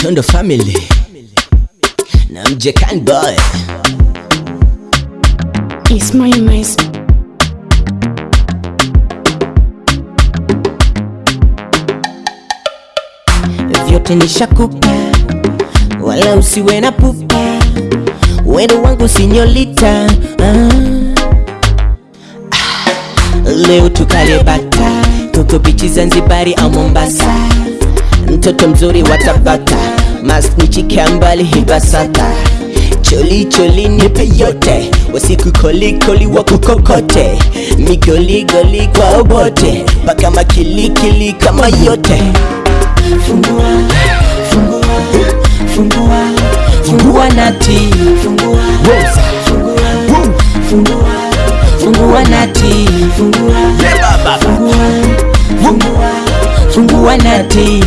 Tondo family. Na mjekan boy. It's my nice. vyote nishakupa, wala usiwe na pupa, wendo wangu sinyolita. Ah, leo tukale bata. Toto bichi Zanzibari au Mombasa, mtoto mzuri watapata masnichike mbali hibasata choli choli nipe yote. Wasiku koli koli wakukokote migoligoli kwa obote. Mpaka makilikili kama yote. Fungua fungua fungua fungua nati. Fungua fungua fungua fungua nati. Fungua fungua fungua nati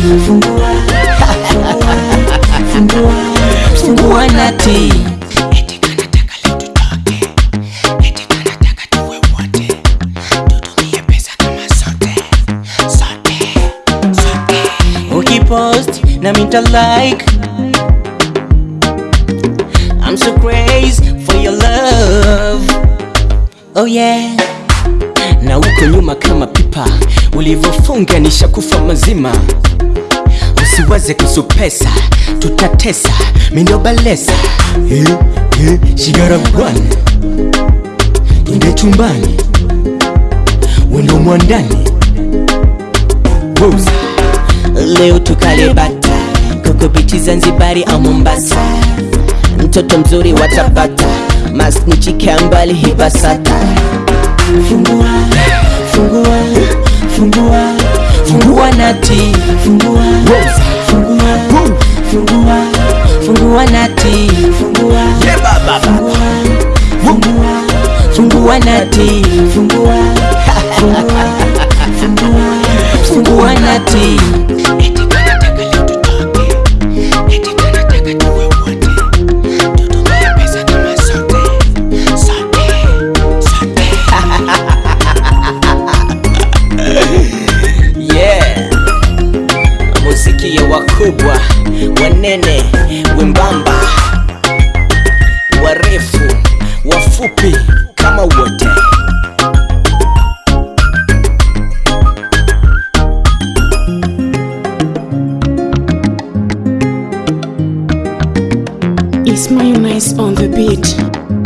like I'm so crazy for your love. Oh yeah ulivyofunga nishakufa mazima. Usiwaze kuhusu pesa tutatesa mindo balesa. Yeah, hey, shigara bwana twende chumbani. Wendo mwandani leo tukale bata. Koko bichi zanzibari au mombasa. Mtoto mzuri watapata masnichike mbali hibasata fungua fungua fungua nati. Fungua. Fungua. Fungua. Fungua nati. Fungua. Fungua. Fungua. Fungua nati. Fungua. Fungua. Fungua nati muziki ya wakubwa wanene wembamba warefu wafupi kama wote Ismail nice on the beat.